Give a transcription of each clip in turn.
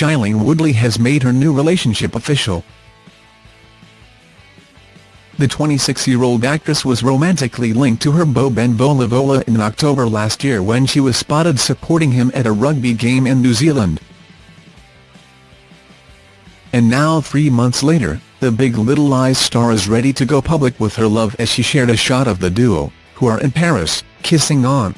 Shailene Woodley has made her new relationship official. The 26-year-old actress was romantically linked to her beau Ben Volavola in October last year when she was spotted supporting him at a rugby game in New Zealand. And now three months later, the Big Little Lies star is ready to go public with her love as she shared a shot of the duo, who are in Paris, kissing on.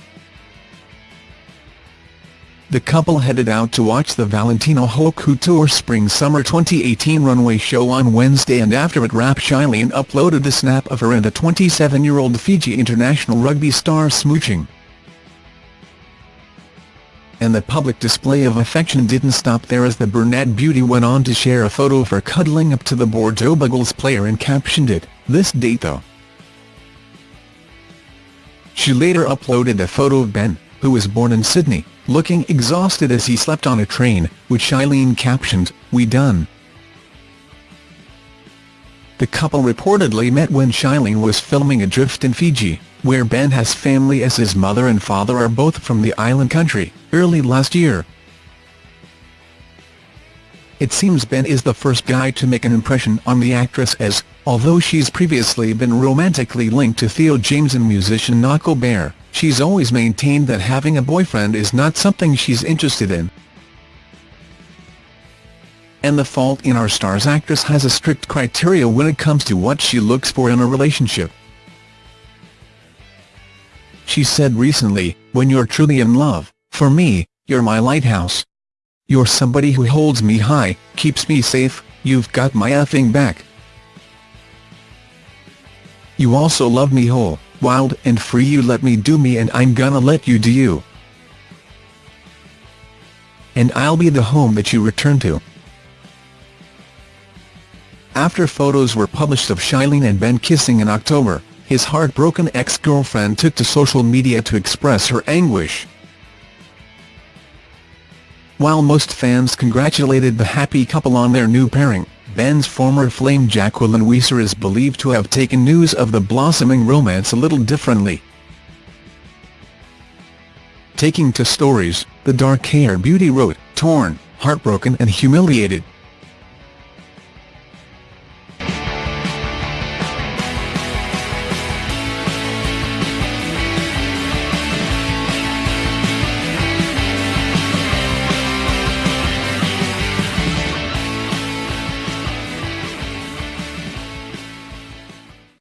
The couple headed out to watch the Valentino Haute Couture Spring-Summer 2018 runway show on Wednesday and after it wrapped Shailene uploaded a snap of her and the 27-year-old Fiji international rugby star smooching. And the public display of affection didn't stop there as the brunette beauty went on to share a photo of her cuddling up to the Bordeaux Bègles player and captioned it, this date though. She later uploaded a photo of Ben, who was born in Sydney, looking exhausted as he slept on a train, which Shailene captioned, We done. The couple reportedly met when Shailene was filming Adrift in Fiji, where Ben has family as his mother and father are both from the island country, early last year. It seems Ben is the first guy to make an impression on the actress as, although she's previously been romantically linked to Theo James and musician Knuckle Bear, she's always maintained that having a boyfriend is not something she's interested in. And the fault in our star's actress has a strict criteria when it comes to what she looks for in a relationship. She said recently, when you're truly in love, for me, you're my lighthouse. You're somebody who holds me high, keeps me safe, you've got my effing back. You also love me whole, wild and free you let me do me and I'm gonna let you do you. And I'll be the home that you return to. After photos were published of Shailene and Ben kissing in October, his heartbroken ex-girlfriend took to social media to express her anguish. While most fans congratulated the happy couple on their new pairing, Ben's former flame Jacqueline Weiser is believed to have taken news of the blossoming romance a little differently. Taking to stories, the dark-haired beauty wrote, torn, heartbroken and humiliated,